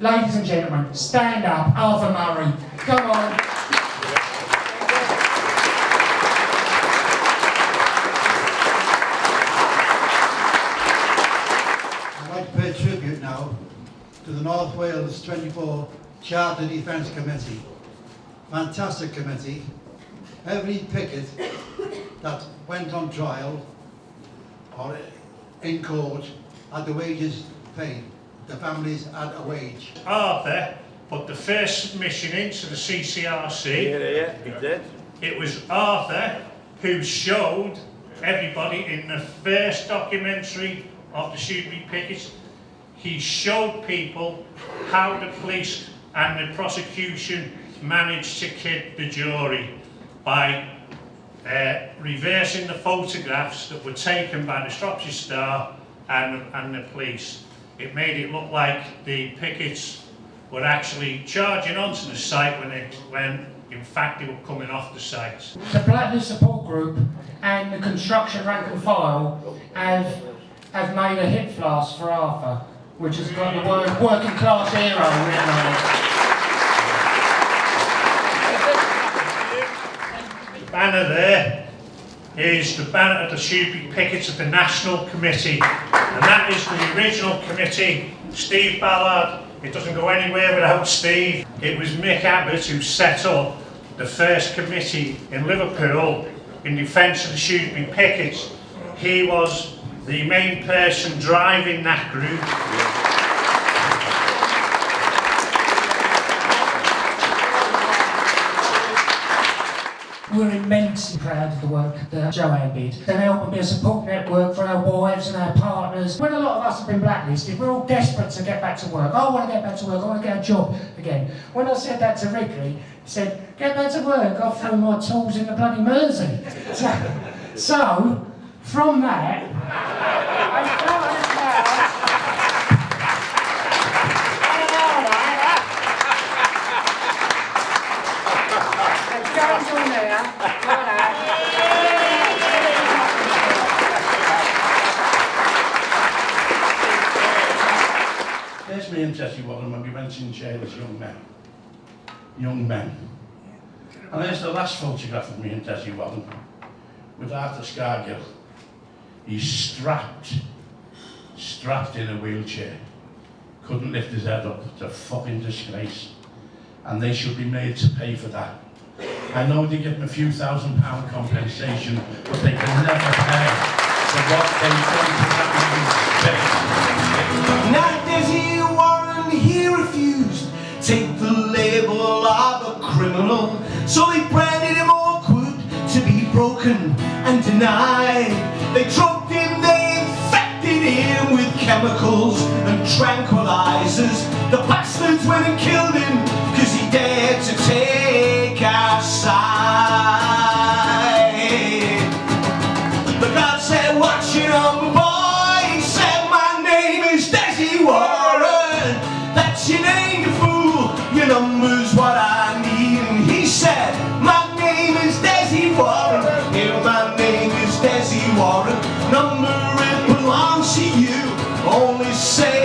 ladies and gentlemen, stand up, Arthur Murray. Come on. I'd like to pay tribute now to the North Wales 24 Charter Defence Committee. Fantastic committee. Every picket that went on trial or in court had the wages paid. The families had a wage. Arthur put the first submission into the CCRC. Yeah, yeah, he did. It was Arthur who showed everybody in the first documentary of the Shrewsbury Pickets, he showed people how the police and the prosecution managed to kid the jury by uh, reversing the photographs that were taken by the Shropshire Star and, and the police. It made it look like the pickets were actually charging onto the site when, it, when in fact they were coming off the site. The Blacklist Support Group and the Construction Rank and File have, have made a hip flask for Arthur, which has got the word working class hero written on it. Banner there is the banner of the Shrewsbury Pickets of the National Committee. And that is the original committee, Steve Ballard. It doesn't go anywhere without Steve. It was Mick Abbott who set up the first committee in Liverpool in defence of the Shrewsbury Pickets. He was the main person driving that group. We're immensely proud of the work that Joanne did. They're helping be a support network for our wives and our partners. When a lot of us have been blacklisted, we're all desperate to get back to work. I want to get back to work, I want to get a job again. When I said that to Ricky, he said, get back to work, I threw my tools in the bloody Mersey. So, so from that, There's me and Jesse Warren when we went in jail as young men. Young men. And there's the last photograph of me and Jesse Warren with Arthur Scargill. He's strapped, strapped in a wheelchair. Couldn't lift his head up. It's a fucking disgrace. And they should be made to pay for that. I know they give them a few thousand pound compensation, but they can never pay for what they've done to that man's Not broken and denied. They drugged him, they infected him with chemicals and tranquilizers. The bastards went and killed him say